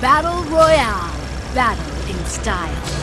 Battle Royale. Battle in style.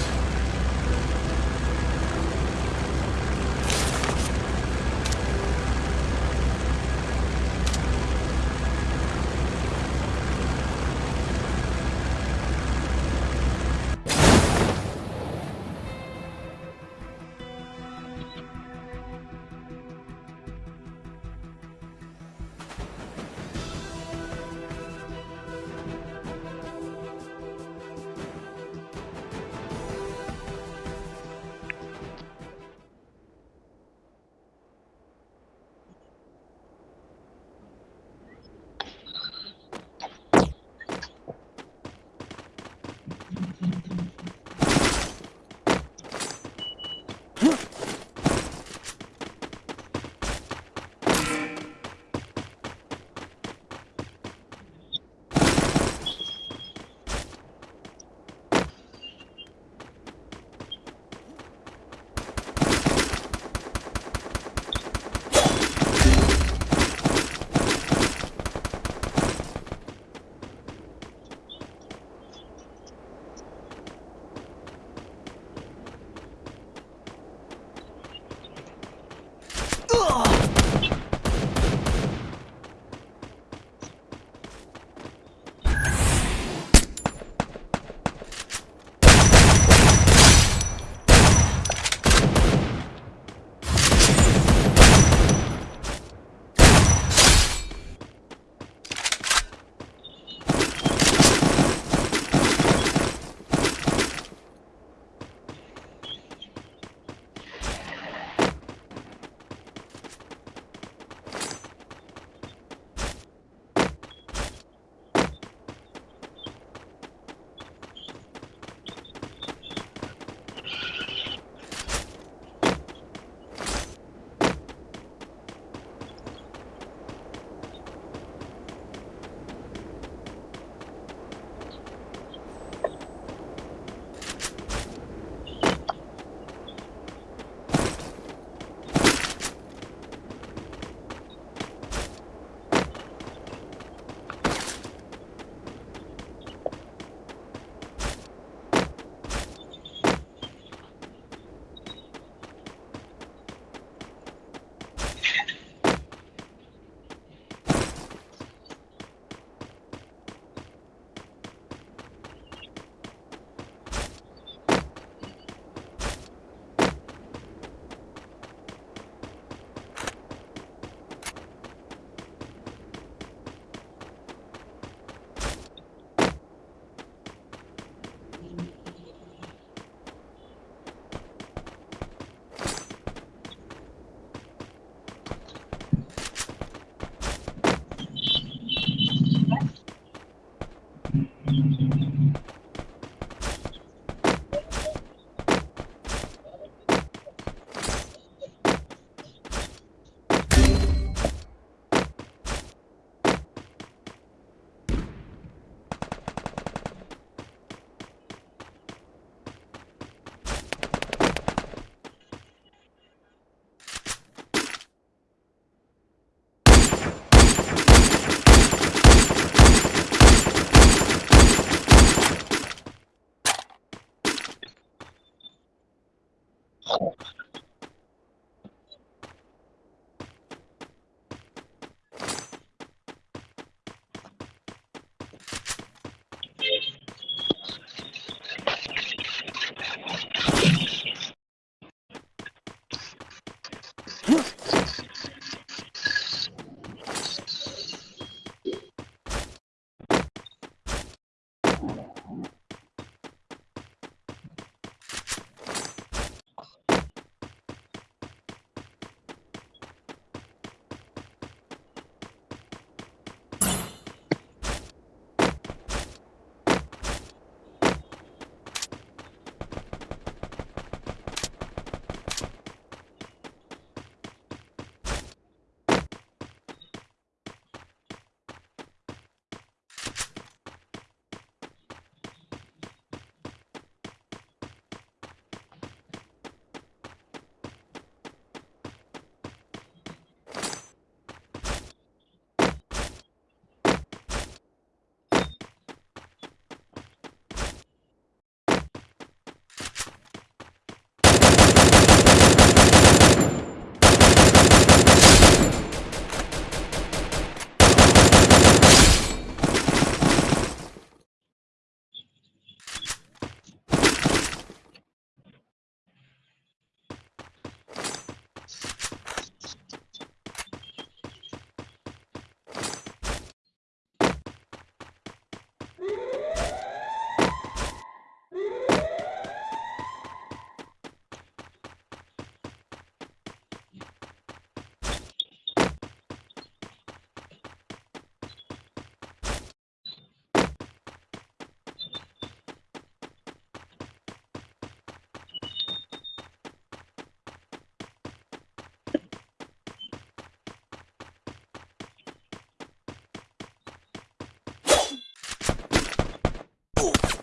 Ooh.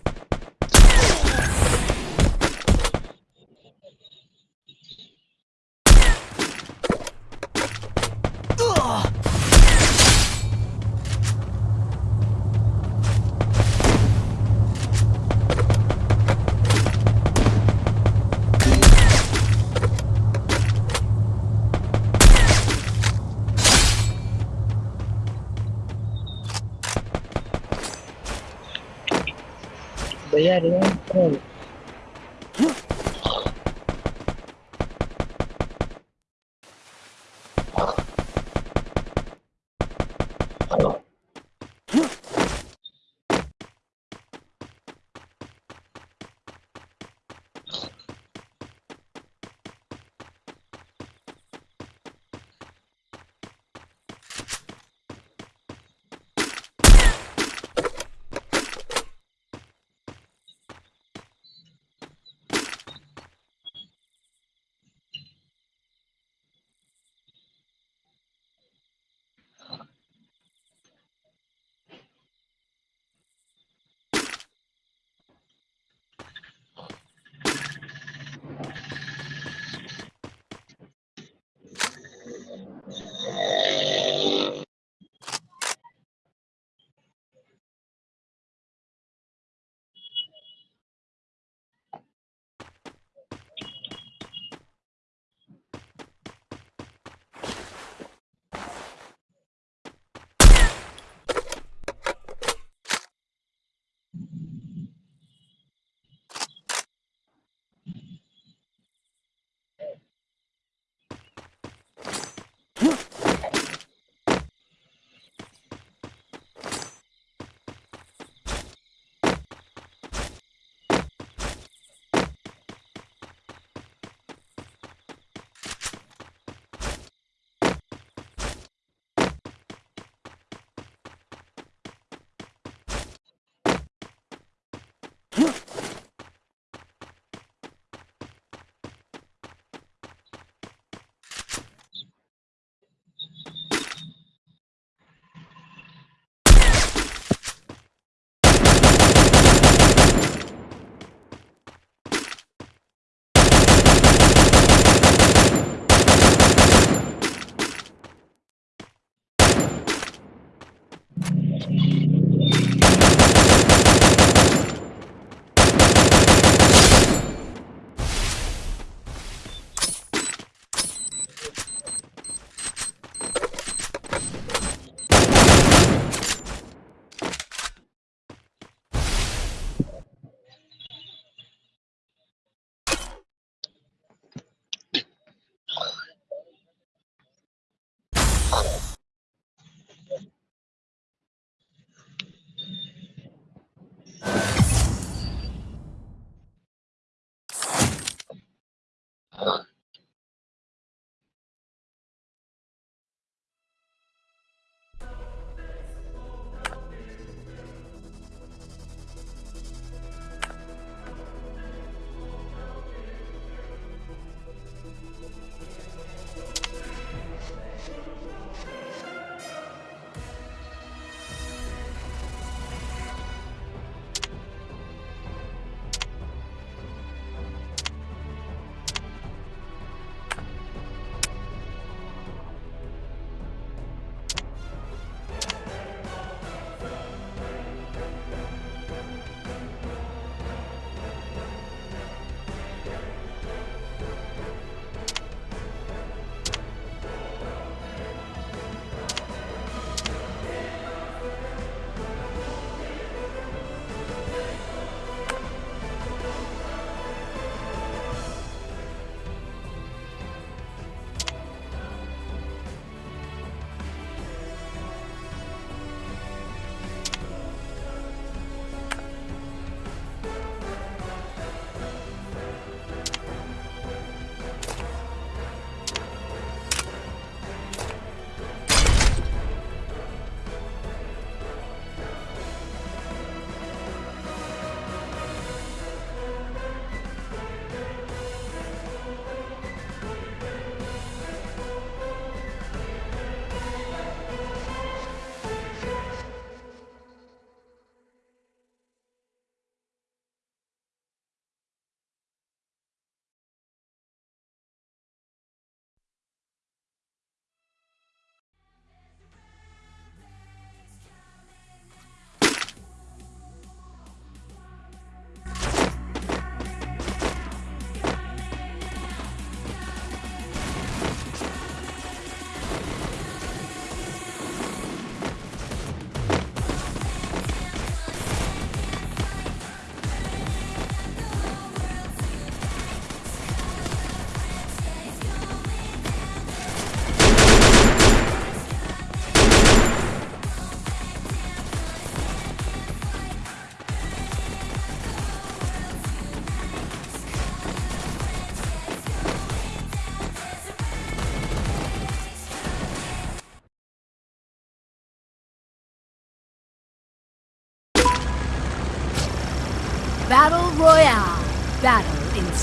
Huh? Uh,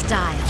style.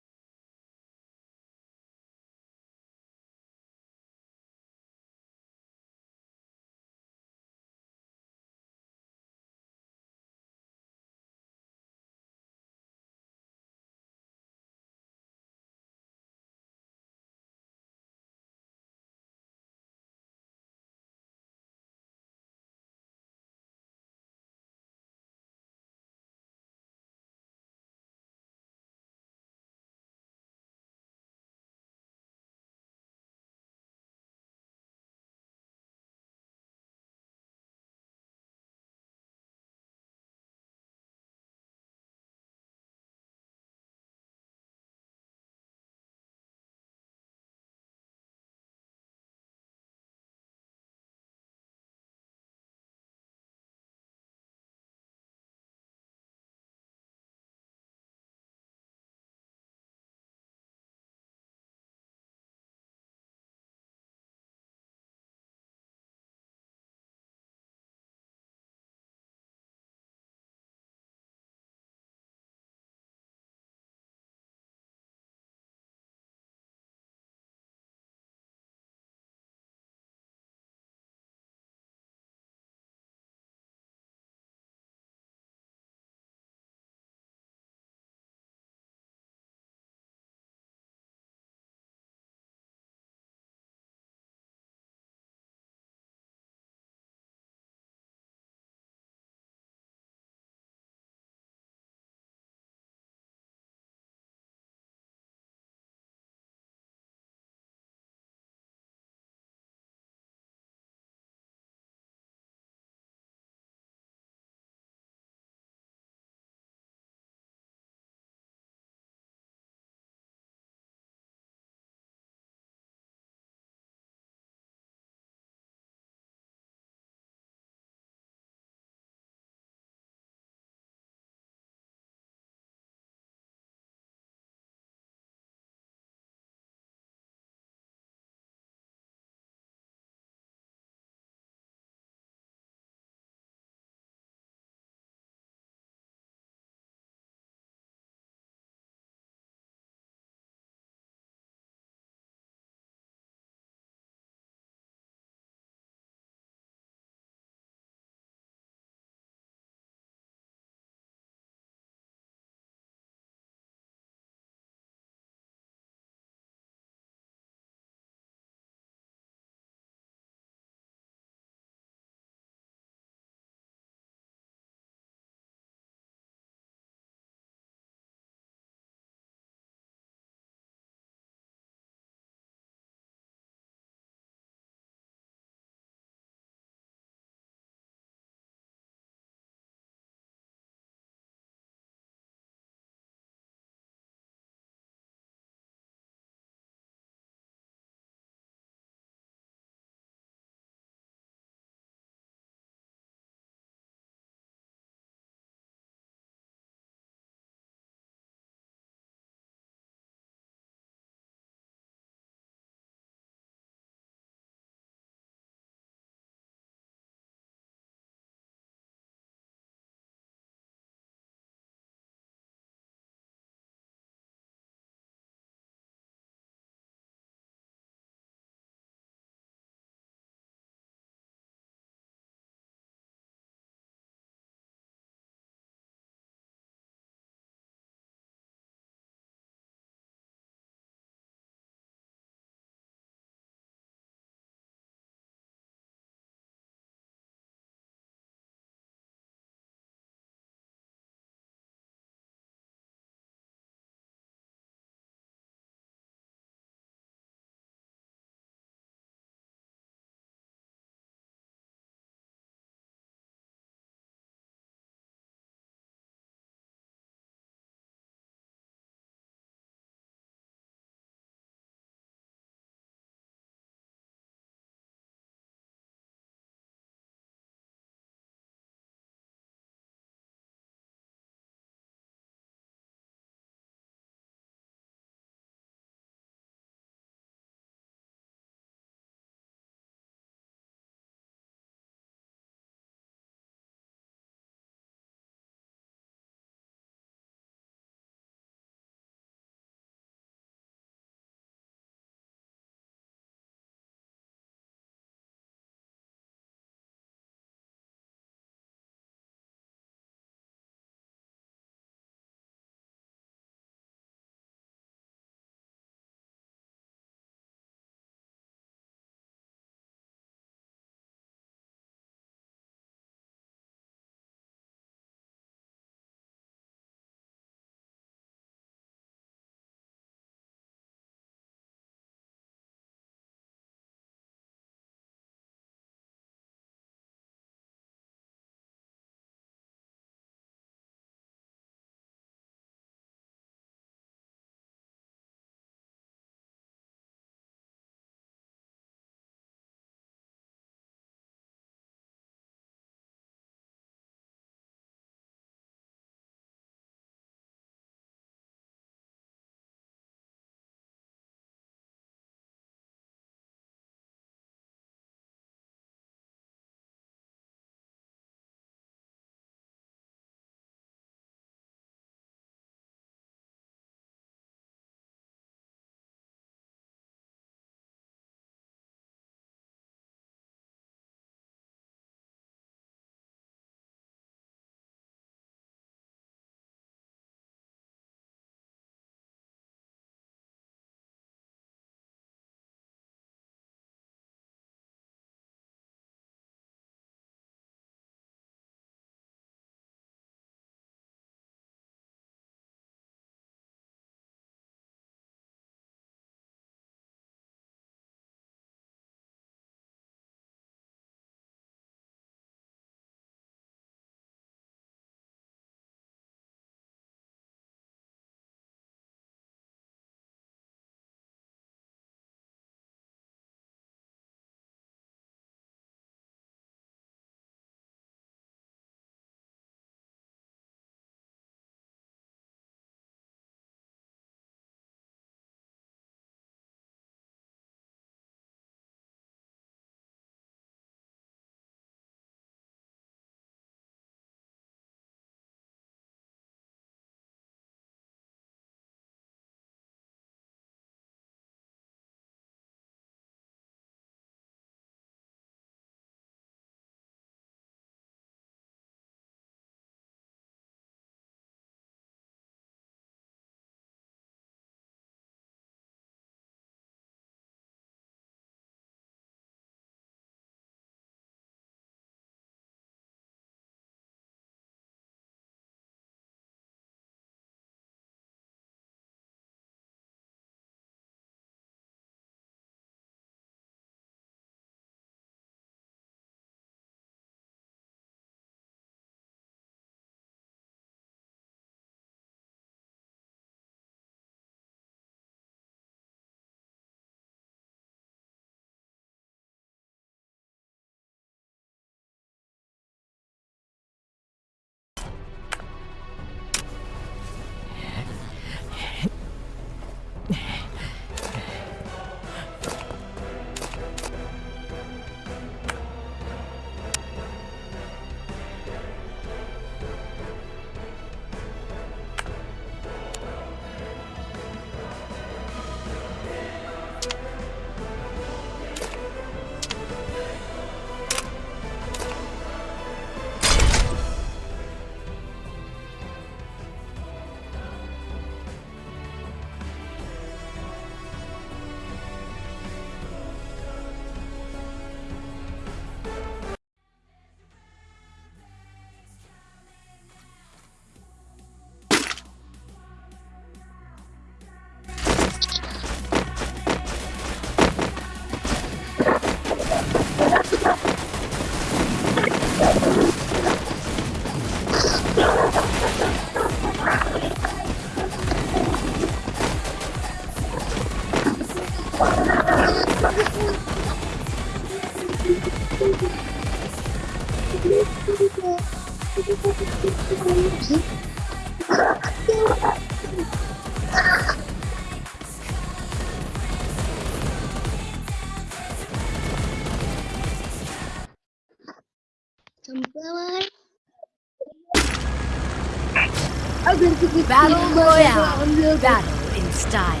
Battle Royale. Battle in style.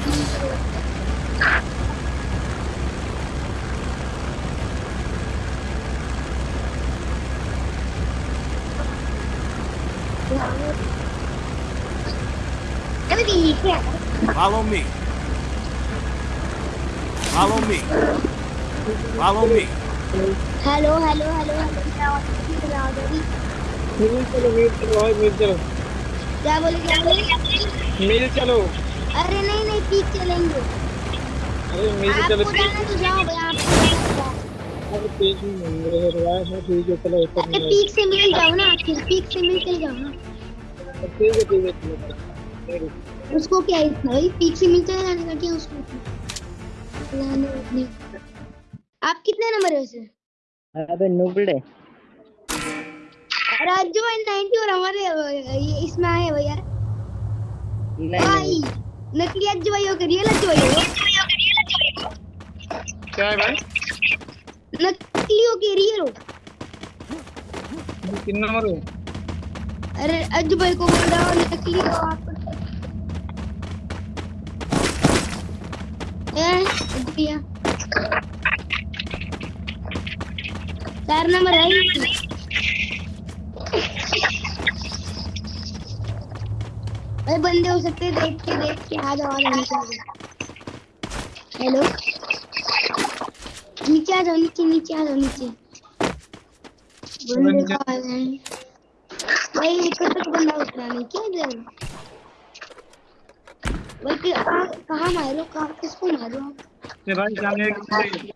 Follow me. Follow me. Follow me. Hello, hello, hello, hello. क्या बोले क्या बोले? मिल चलो। अरे नहीं नहीं पीक चलेंगे। अरे मिल चलो। आपको जाना तो जाओ भाई आपको जाना तो अरे पेज में है ठीक है चलो अरे पीक से मिल जाओ ना फिर पीक से मिल चल जाओ ना। ठीक है ठीक है उसको क्या इतना भाई पीक से मिल चले जाने का क्या उसको? आप कितने नंबर है वैसे अबे नुबड़े राजू भाई 90 और हमारे इसमें आए हो यार। भाई नकली अज्जू भाई हो के रियल अज्जू भाई हो। क्या है भाई? नकली हो के रियल हो। किन नंबर हो? अरे अज्जू भाई को बोल रहा हूँ नकली हो आप भैया? चार नंबर है। भाई बंदे हो सकते हैं, देख के देख के, आ जाओ आ जाओ आ हेलो नीचे आ जाओ, नीचे नीचे आ जाओ, नीचे। बंदे कहाँ हैं भाई ऊपर तक बंदा उतरा नहीं, क्या इधर? भाई कहाँ मारो? कहाँ किसको मारो? ये भाई सामने एक आ जाओ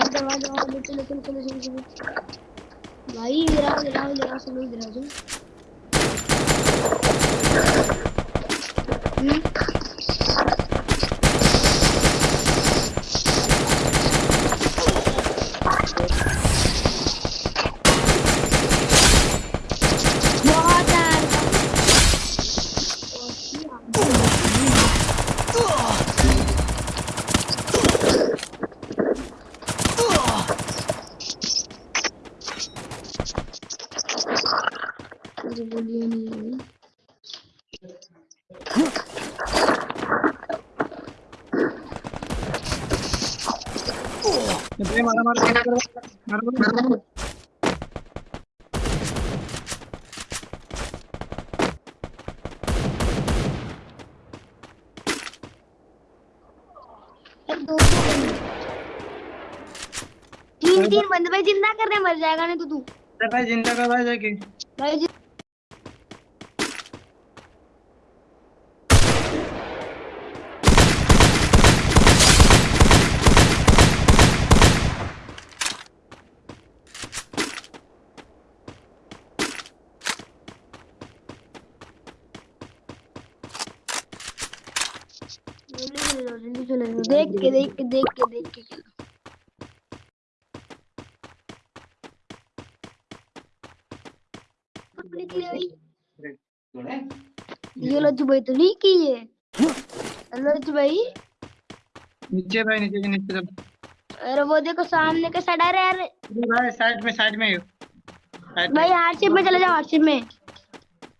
आ जाओ आ जाओ, चलो चलो चलो। चलो चलो भाई आओ इधर सब लोग इधर आ जाओ हम्म बहुत यार मुझे बोलिए नहीं है ये भाई मारा मारा मारा मारा मारा मारा यार दो दो बंदे। तीन तीन बंदे भाई ज़िंदा कर रहे मर जाएगा नहीं तो तू। भाई ज़िंदा का भाई जाके भाई जि- जल्दी चले जाओ जल्दी चले जाओ देख के देख के देख के देख के चलो निकले भाई ये भाई तो नहीं की है? लज्जू भाई? नीचे भाई नीचे के नीचे चल अरे वो देखो सामने का साइड आ रहा है यार अरे भाई साइड में साइड में। भाई हार्डशिप में चले जाओ हार्डशिप में।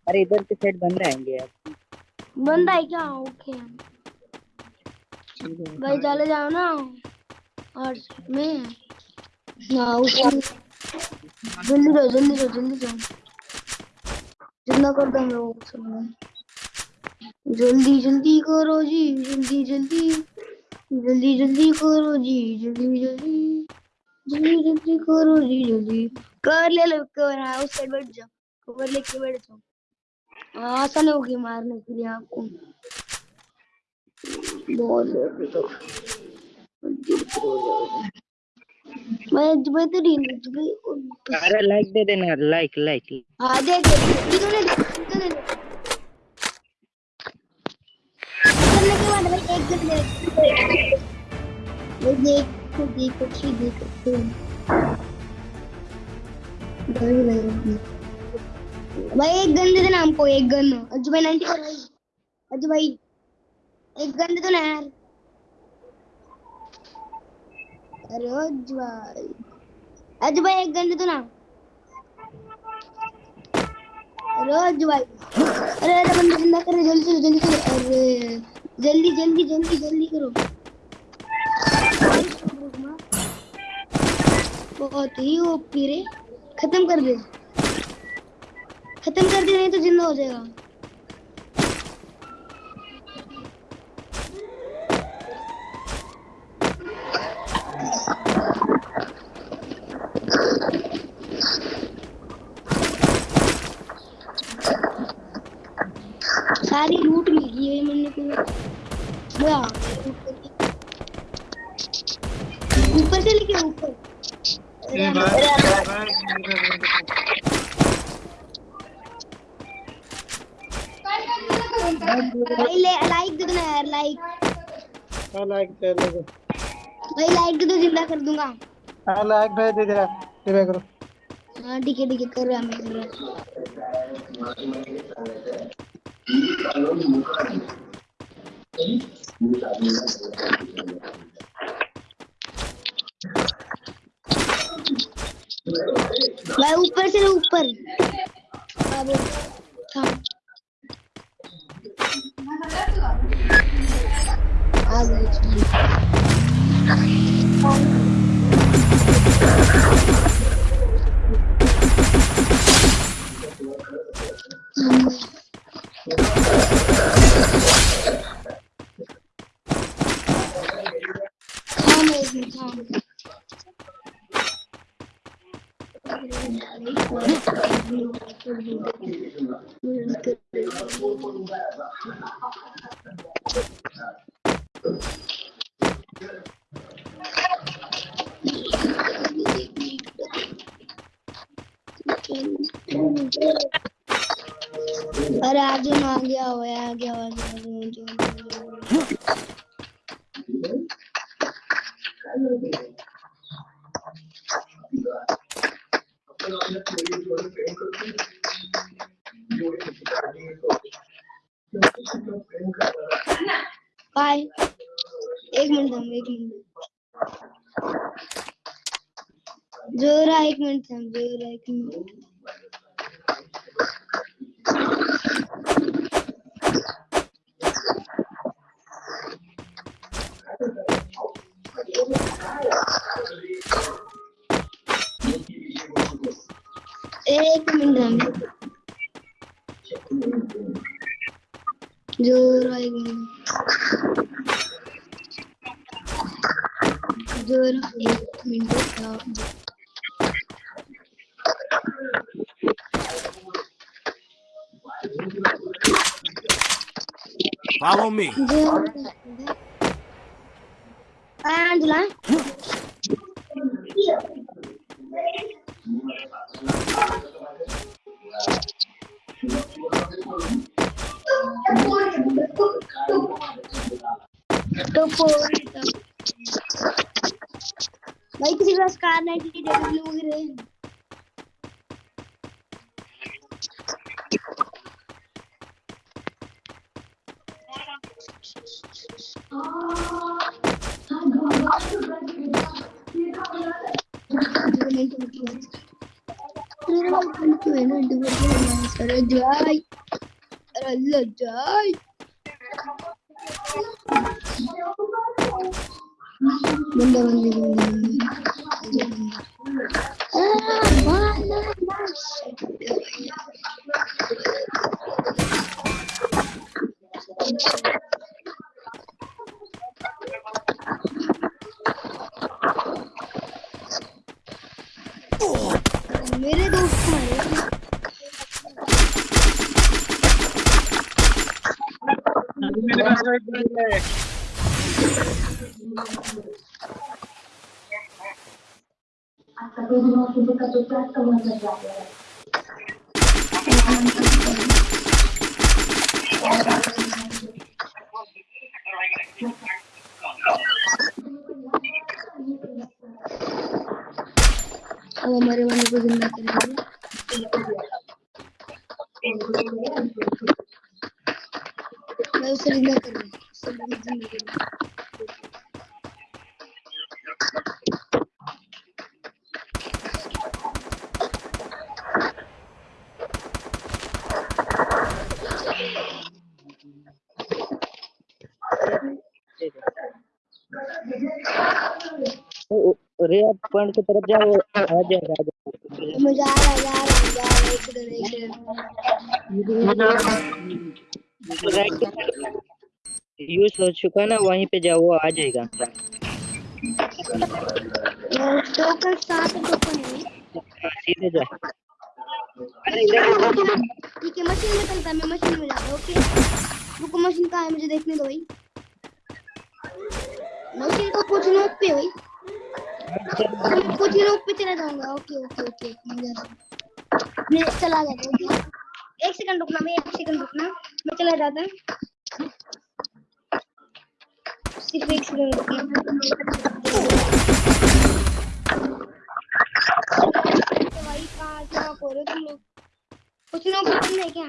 अरे इधर के साइड बंद रहेंगे यार। बंदा है क्या? ओके। भाई। चले। जाओ ना। हार्डशिप में। हाँ उसमें जल्दी जाओ जल्दी जाओ जल्दी जाओ। जितना कर दो हम लोगों सब लोग। जल्दी जल्दी करो जी जल्दी जल्दी जल्दी जल्दी करो जी जल्दी जल्दी जल्दी जल्दी करो जी जल्दी। कर ले लो कवर हाँ उस साइड बैठ जाओ कवर लेके बैठ जाओ हाँ, आसान होगी मारने के लिए आपको। बहुत जल्दी तो हो भाई भाई तो रील अरे लाइक दे देना लाइक लाइक हाँ दे दे इन्होंने इन्होंने करने के गन दे भाई एक गन दे देना हमको एक गन अज्जू भाई 90 पर भाई अज्जू भाई, एक गन दे दो ना यार अरे अज्जू भाई अज्जू भाई, एक गन दे दो ना। अरे अज्जू भाई, अरे अरे, बंदा ज़िंदा कर जल्दी चलो जल्दी चलो अरे जल्दी जल्दी जल्दी जल्दी करो। बहुत ही ओपी रे। खत्म कर दे। खत्म कर दे, नहीं तो ज़िंदा हो जाएगा। भाई लाइक दे दो ना यार लाइक हाँ लाइक दे दो भाई लाइक दे दो ज़िंदा कर दूँगा। हाँ लाइक भेज दे जरा दे करो। हाँ ठीक है ठीक है कर रहा मैं कर। रहा भाई ऊपर से ऊपर। अब थाम अरे आज आ गया हो आ गया हो, आ गया बाय एक मिनट दम एक मिनट जोरा एक मिनट दम जोरा एक मिनट। एक मिनट दम जोरा एक मिनट जोरा एक मिनट दम Follow me. जोरा Angela भाई किसी के पास कार नाइटी डब्ल्यू वगैरह है अरे जाय Bunda bunda bunda. अब हमारे वाले को ज़िंदा करेंगे मैं उसे ज़िंदा कर रहा हूँ उसे मैं ज़िंदा कर रहा हूँ रे आप पॉइंट की तरफ़ जाओ आ जाएगा आ जाएगा मैं जा रहा रहा जा एक इधर राइट यूज़ हो चुका ना वहीं पे जाओ वो आ जाएगा। टोकन सात टोकन है हाँ, सीधे जा ठीक है मशीन में चलता है मैं मशीन में जाता हूँ ओके। रुको मशीन कहाँ है मुझे देखने दो भाई। मशीन को कुछ नोक पे मैं कुछ नोक पे चला जाऊँगा। ओके ओके ओके मैं चला जाता हूँ एक सेकंड रुकना, मैं एक सेकंड रुकना। मैं चला जाता हूँ। सिर्फ़ एक सेकंड रुकना। भाई, कहाँ से रहे हो तुम लोग? कुछ नोक पे है क्या?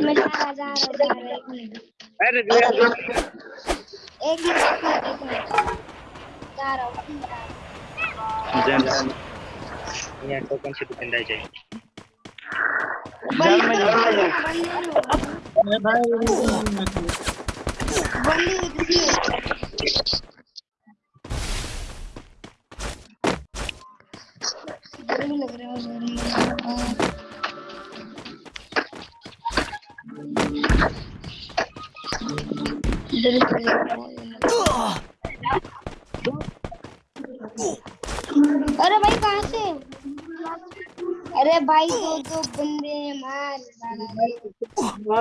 मैं जा रहा जा रहा जा रहा एक मिनट अरे एक मिनट। यहाँ टोकन से दुकान जाए बंदी बंदी अरे भाई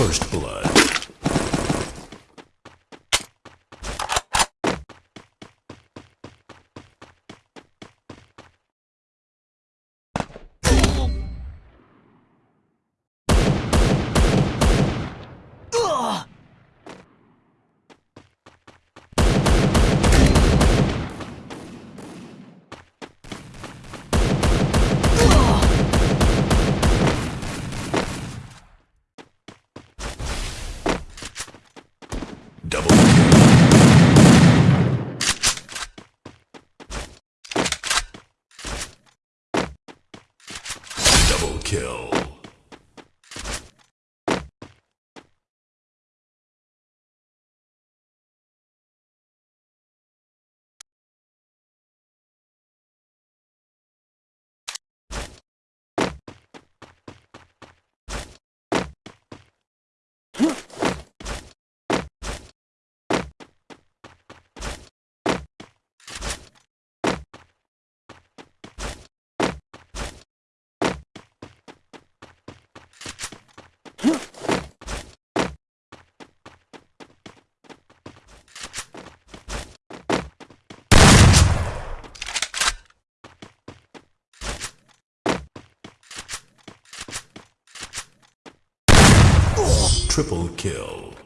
First blood. kill. Huh? Triple kill.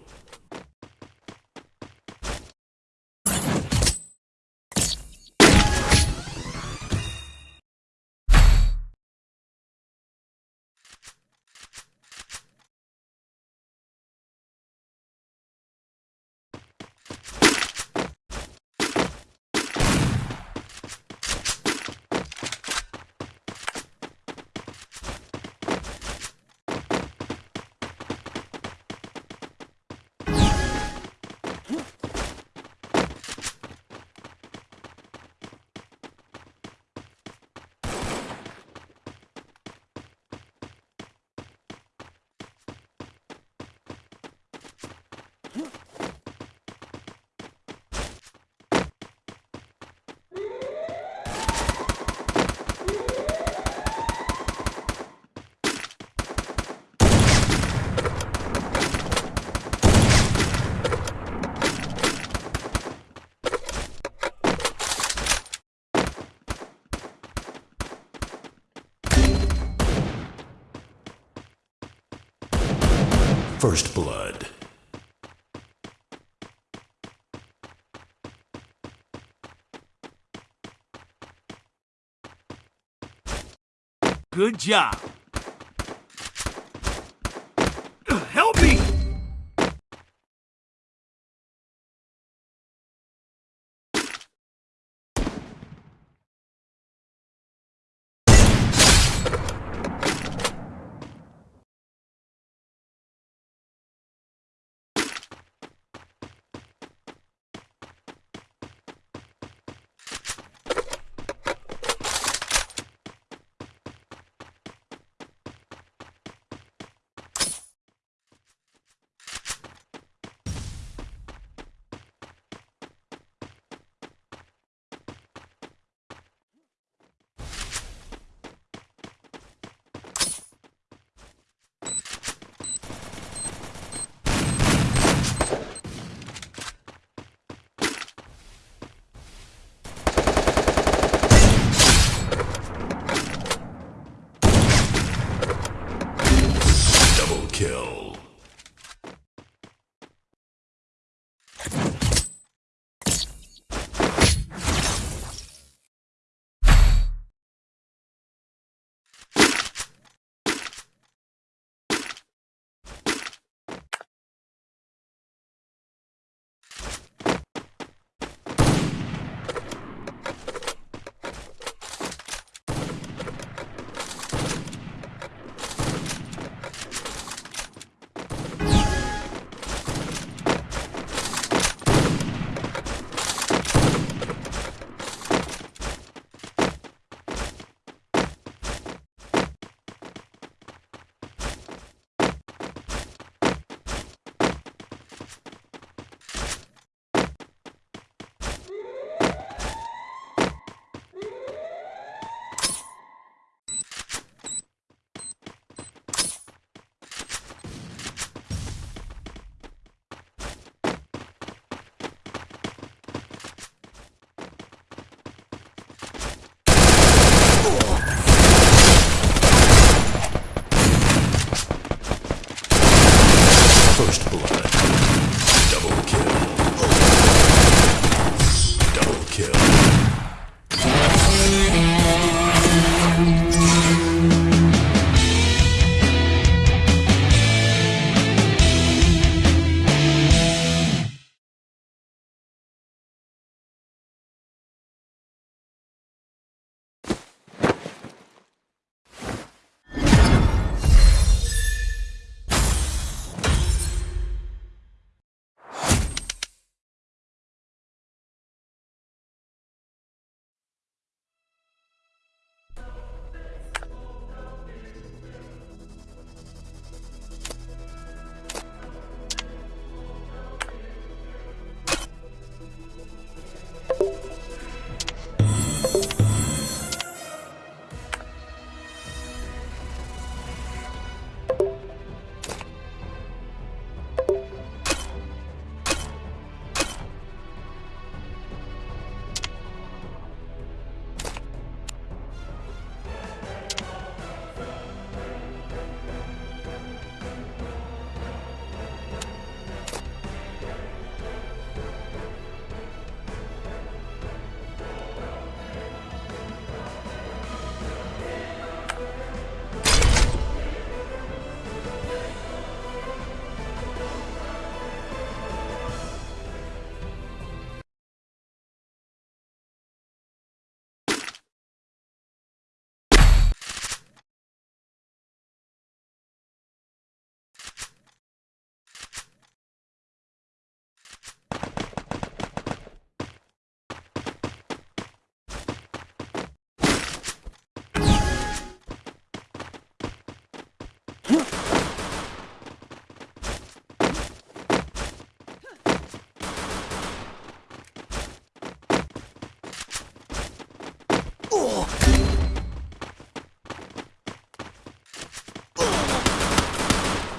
First blood. Good job.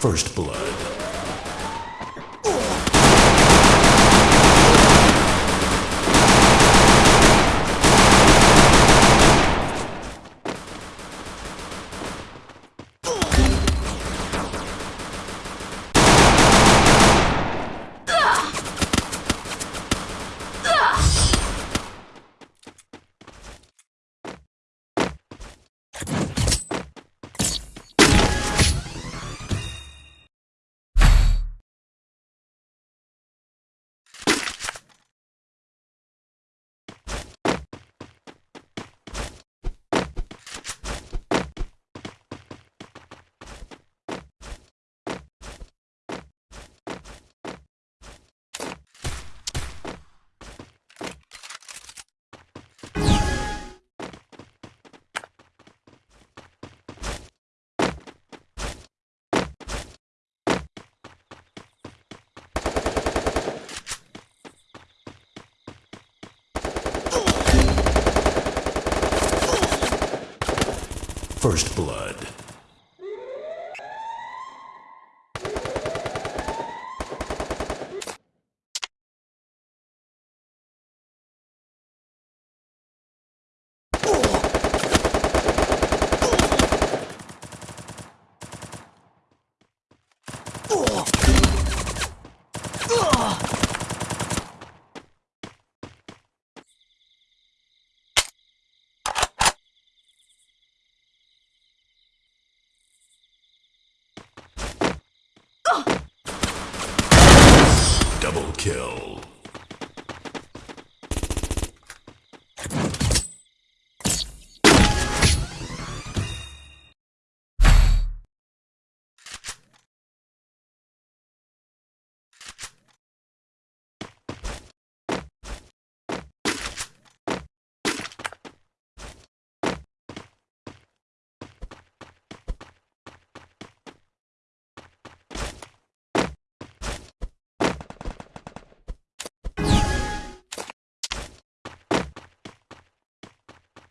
First Blood. First blood. Double kill.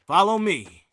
Follow me.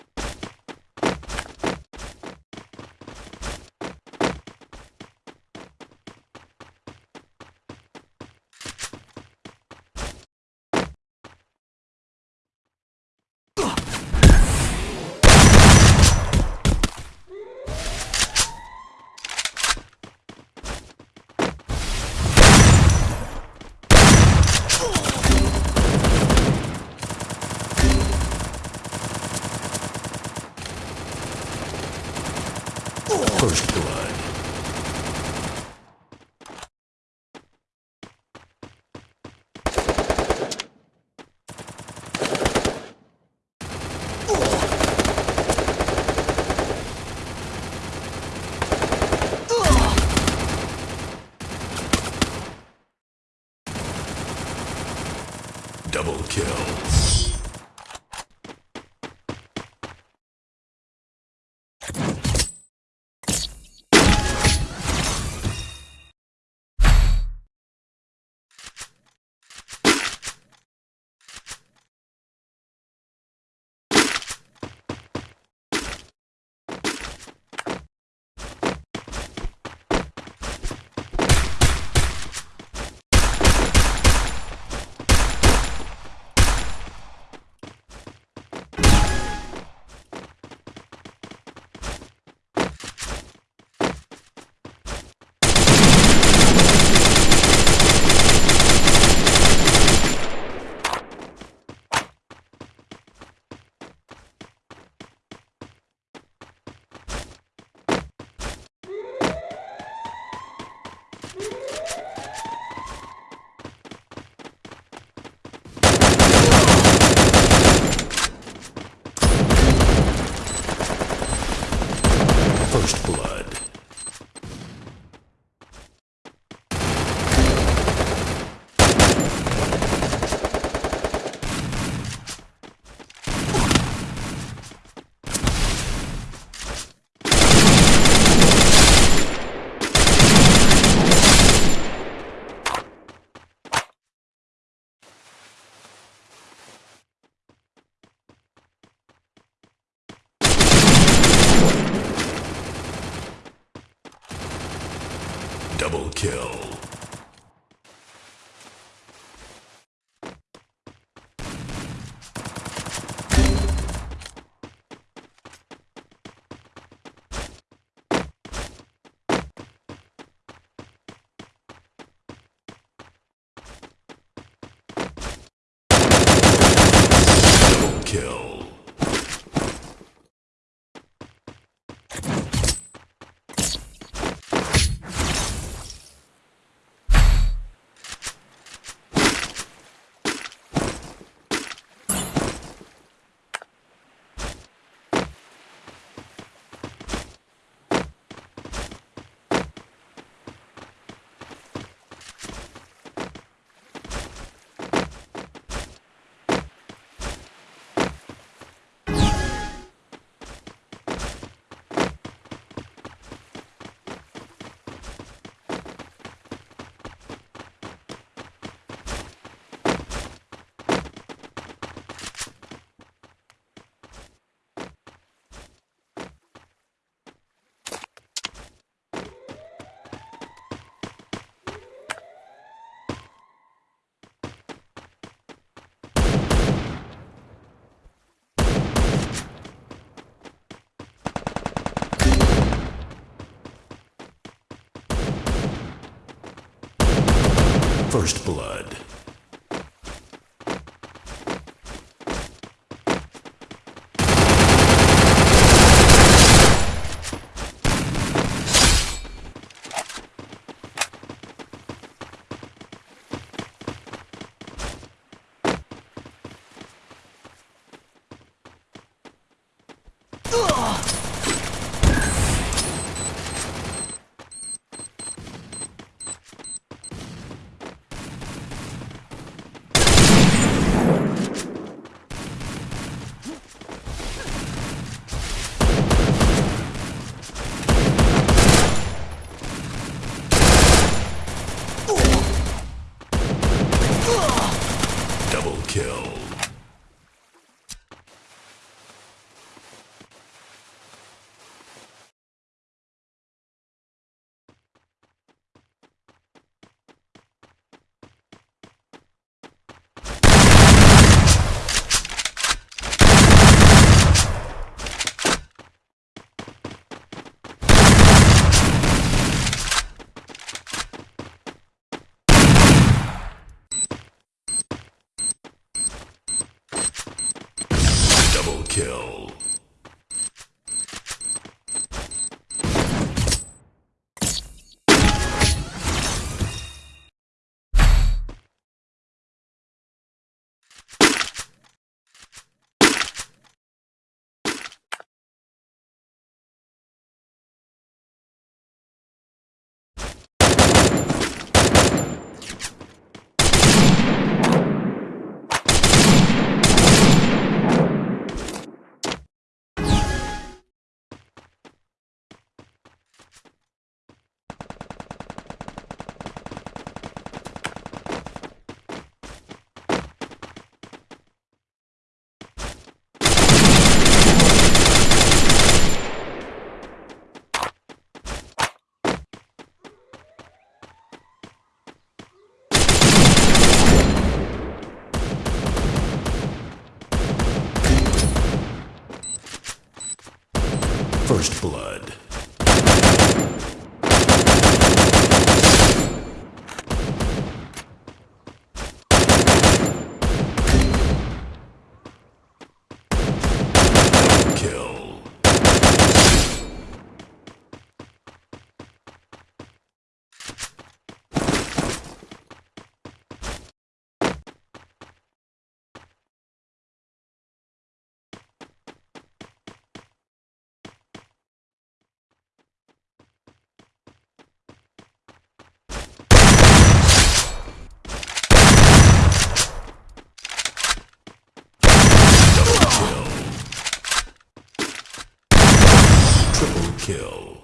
Kill.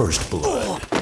First blood.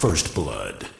First blood.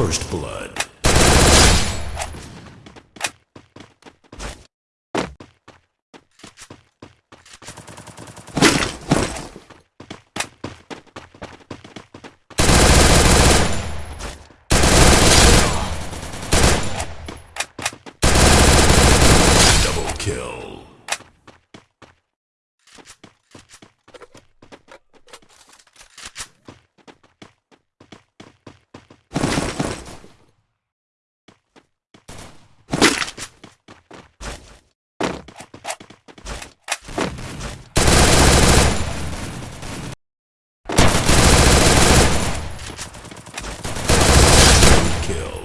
First blood. Double kill. Kill.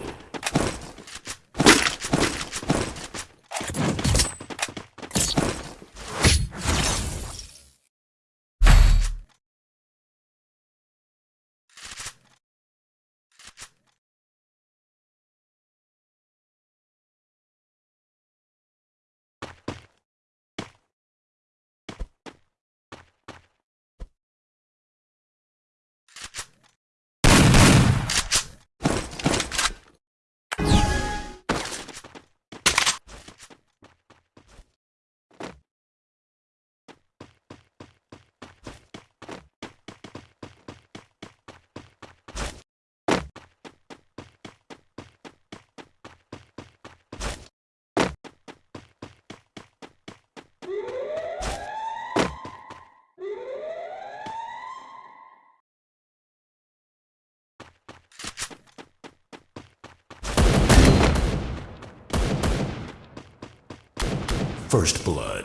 First blood.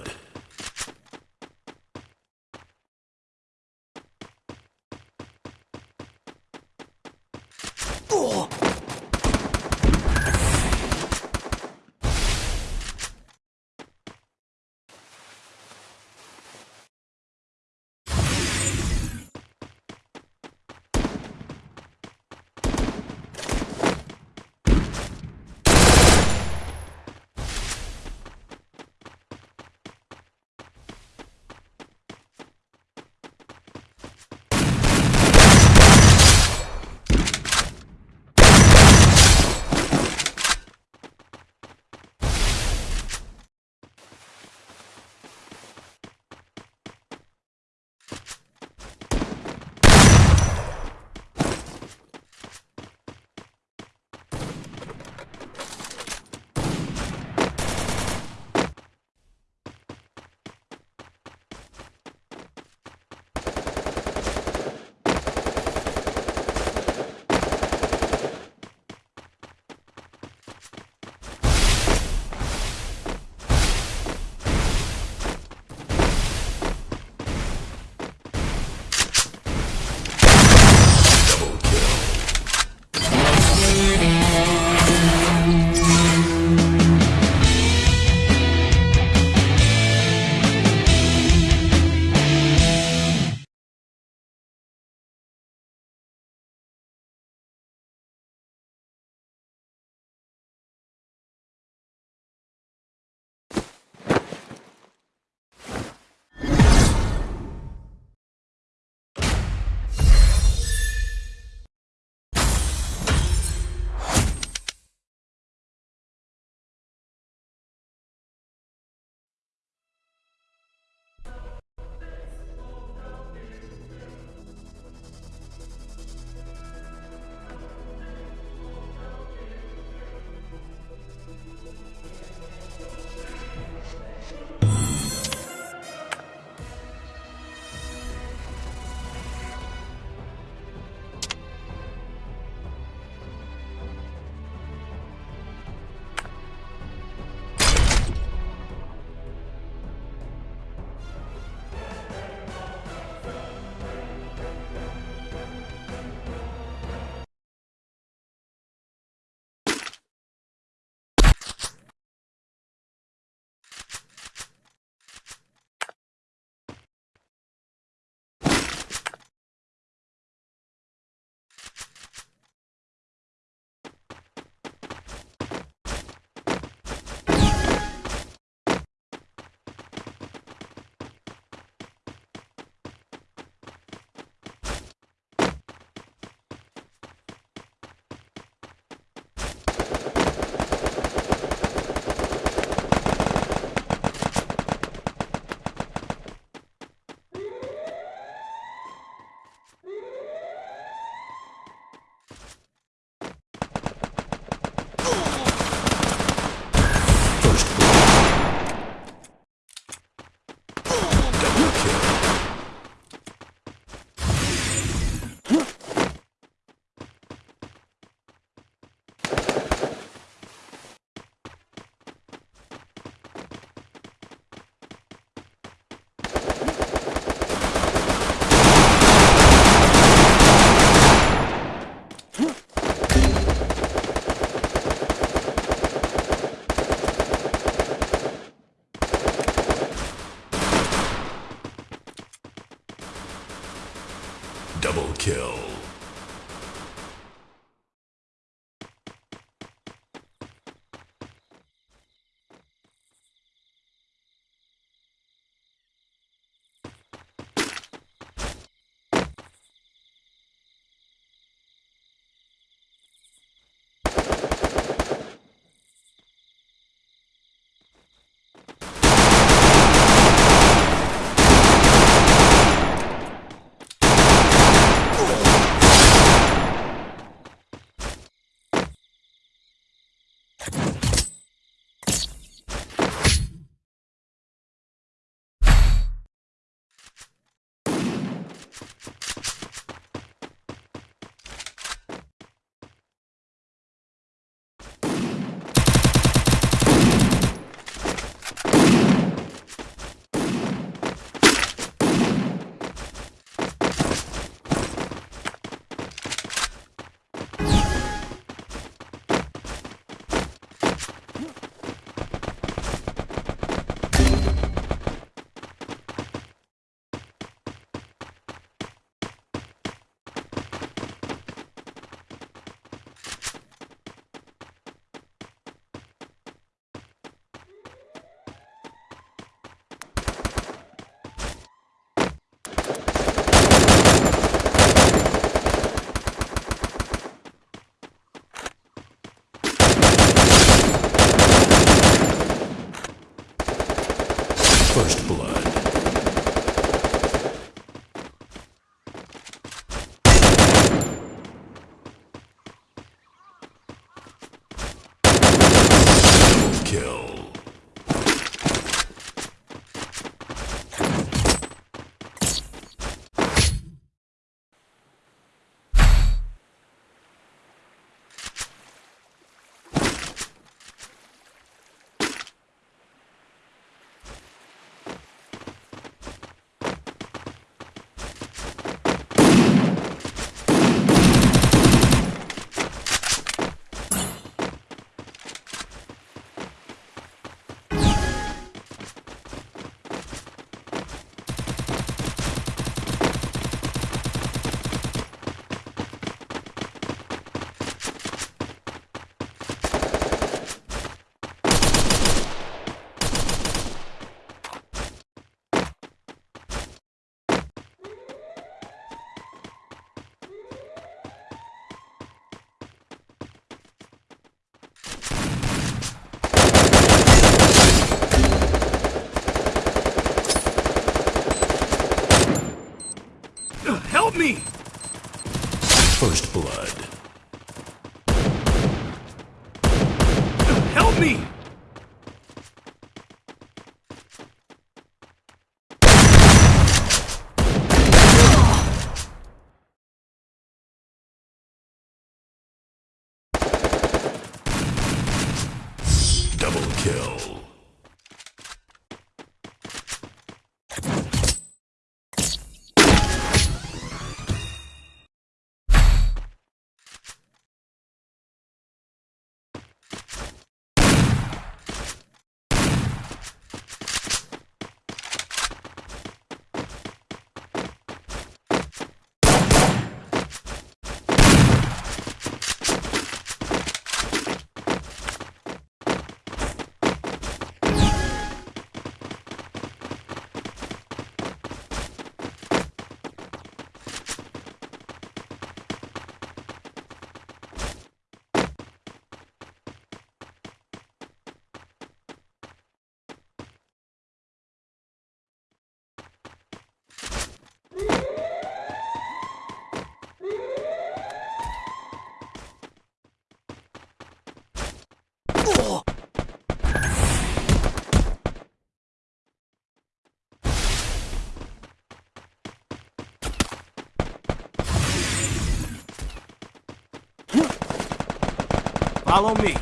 Follow me.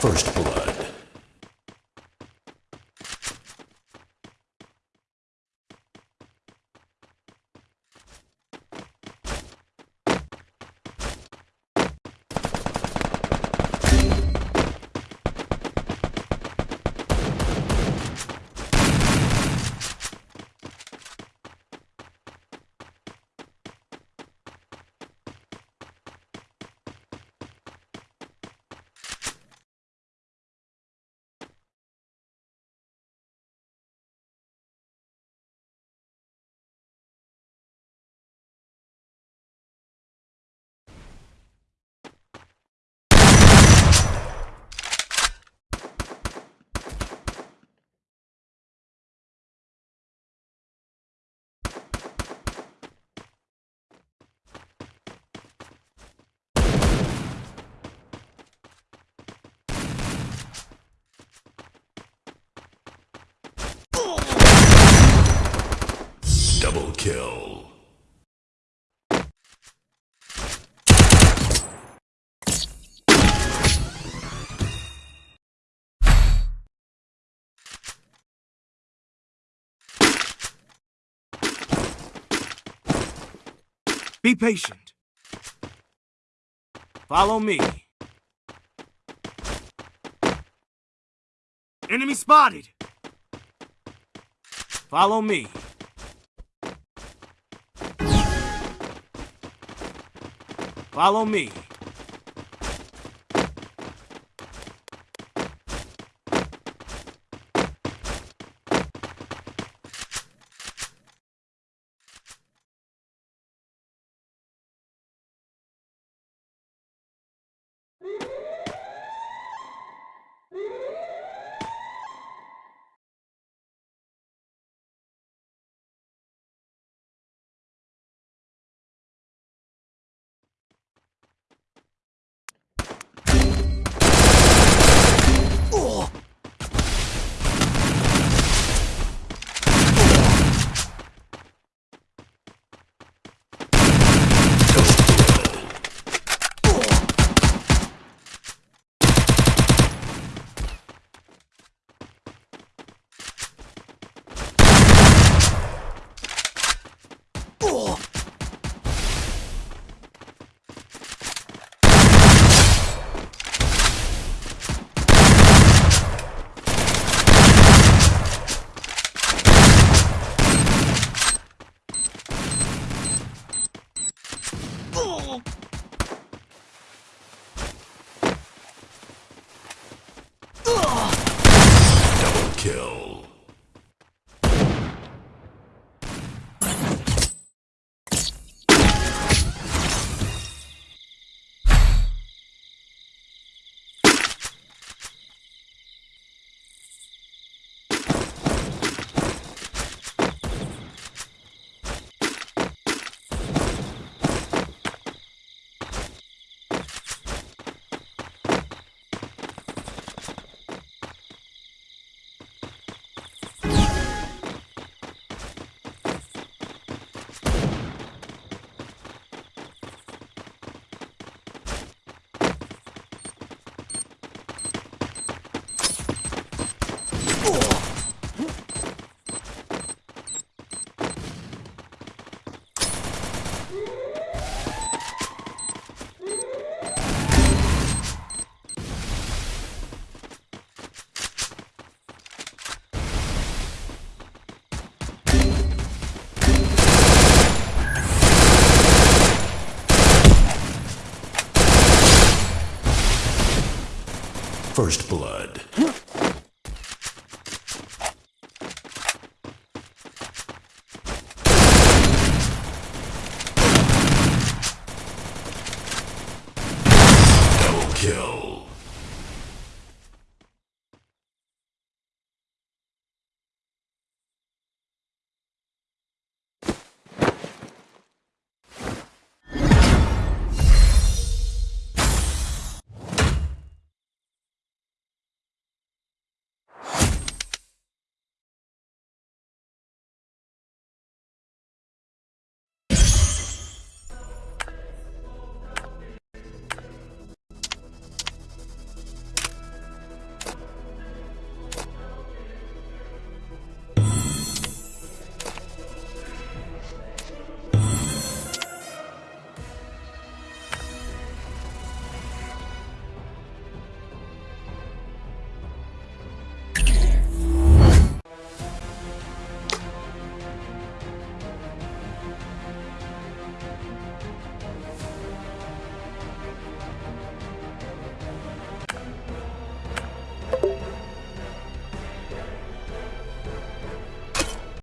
First blood. Kill. Be patient. Follow me. Enemy spotted. Follow me. Follow me. First blood.